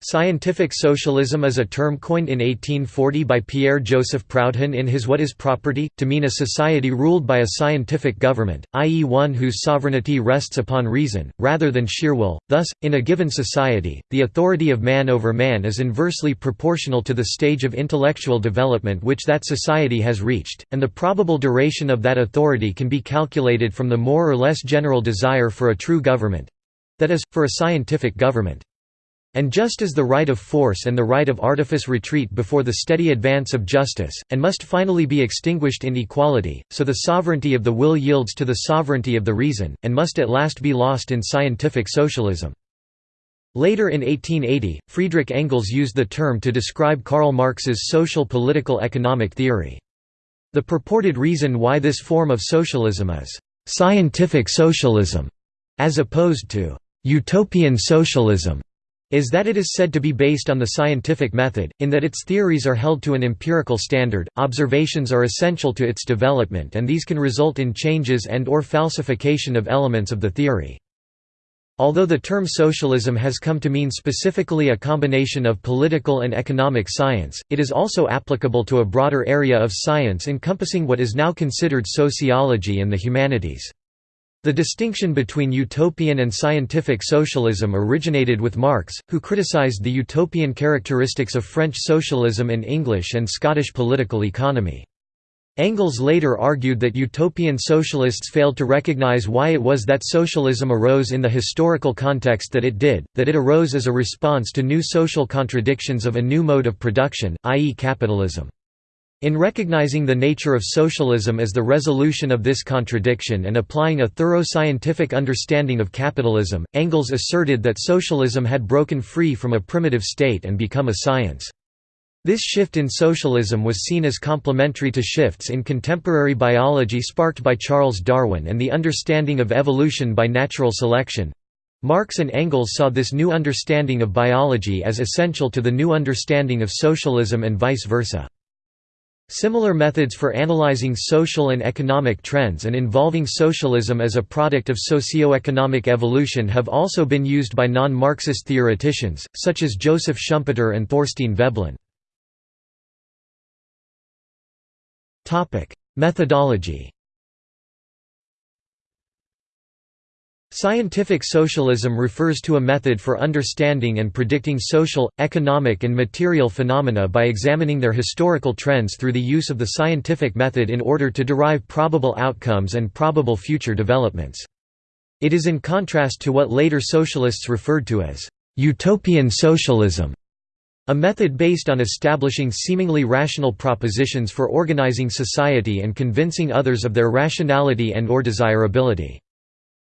Scientific socialism is a term coined in 1840 by Pierre-Joseph Proudhon in his What is Property? to mean a society ruled by a scientific government, i.e. one whose sovereignty rests upon reason, rather than sheer will. Thus, in a given society, the authority of man over man is inversely proportional to the stage of intellectual development which that society has reached, and the probable duration of that authority can be calculated from the more or less general desire for a true government—that is, for a scientific government. And just as the right of force and the right of artifice retreat before the steady advance of justice, and must finally be extinguished in equality, so the sovereignty of the will yields to the sovereignty of the reason, and must at last be lost in scientific socialism. Later in 1880, Friedrich Engels used the term to describe Karl Marx's social political economic theory. The purported reason why this form of socialism is «scientific socialism» as opposed to «utopian socialism» is that it is said to be based on the scientific method, in that its theories are held to an empirical standard, observations are essential to its development and these can result in changes and or falsification of elements of the theory. Although the term socialism has come to mean specifically a combination of political and economic science, it is also applicable to a broader area of science encompassing what is now considered sociology and the humanities. The distinction between utopian and scientific socialism originated with Marx, who criticized the utopian characteristics of French socialism in English and Scottish political economy. Engels later argued that utopian socialists failed to recognize why it was that socialism arose in the historical context that it did, that it arose as a response to new social contradictions of a new mode of production, i.e. capitalism. In recognizing the nature of socialism as the resolution of this contradiction and applying a thorough scientific understanding of capitalism, Engels asserted that socialism had broken free from a primitive state and become a science. This shift in socialism was seen as complementary to shifts in contemporary biology sparked by Charles Darwin and the understanding of evolution by natural selection. Marx and Engels saw this new understanding of biology as essential to the new understanding of socialism and vice versa. Similar methods for analyzing social and economic trends and involving socialism as a product of socio-economic evolution have also been used by non-Marxist theoreticians, such as Joseph Schumpeter and Thorstein Veblen. Methodology Scientific socialism refers to a method for understanding and predicting social, economic and material phenomena by examining their historical trends through the use of the scientific method in order to derive probable outcomes and probable future developments. It is in contrast to what later socialists referred to as «utopian socialism», a method based on establishing seemingly rational propositions for organizing society and convincing others of their rationality and or desirability.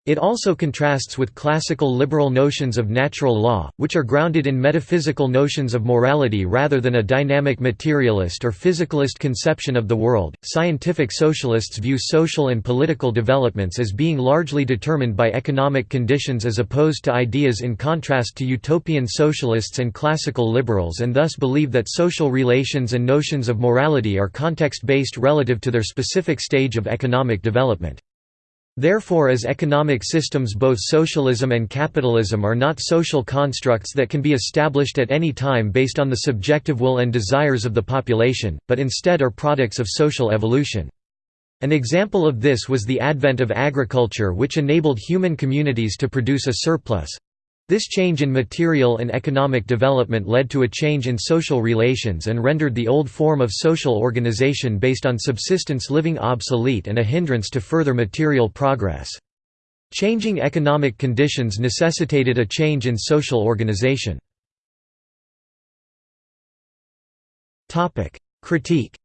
It also contrasts with classical liberal notions of natural law, which are grounded in metaphysical notions of morality rather than a dynamic materialist or physicalist conception of the world. Scientific socialists view social and political developments as being largely determined by economic conditions as opposed to ideas in contrast to utopian socialists and classical liberals and thus believe that social relations and notions of morality are context-based relative to their specific stage of economic development. Therefore as economic systems both socialism and capitalism are not social constructs that can be established at any time based on the subjective will and desires of the population, but instead are products of social evolution. An example of this was the advent of agriculture which enabled human communities to produce a surplus, this change in material and economic development led to a change in social relations and rendered the old form of social organization based on subsistence living obsolete and a hindrance to further material progress. Changing economic conditions necessitated a change in social organization. Critique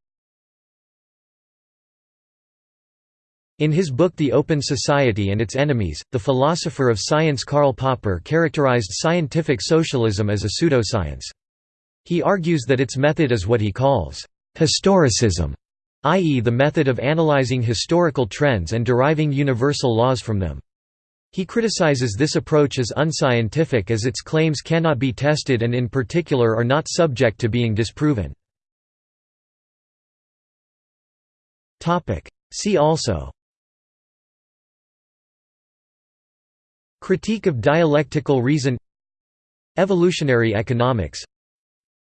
In his book The Open Society and Its Enemies, the philosopher of science Karl Popper characterized scientific socialism as a pseudoscience. He argues that its method is what he calls historicism, i.e. the method of analyzing historical trends and deriving universal laws from them. He criticizes this approach as unscientific as its claims cannot be tested and in particular are not subject to being disproven. See also Critique of dialectical reason Evolutionary economics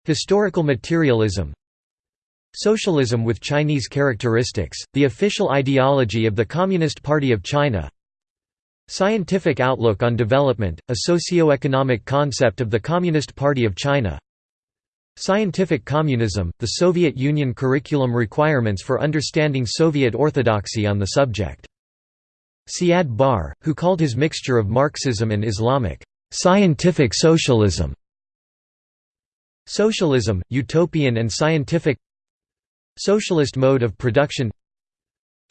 Historical materialism Socialism with Chinese characteristics, the official ideology of the Communist Party of China Scientific outlook on development, a socio-economic concept of the Communist Party of China Scientific communism, the Soviet Union curriculum requirements for understanding Soviet orthodoxy on the subject. Siad Barre, who called his mixture of Marxism and Islamic, "...scientific socialism". Socialism, utopian and scientific. Socialist mode of production.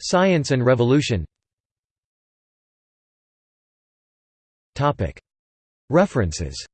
Science and revolution. References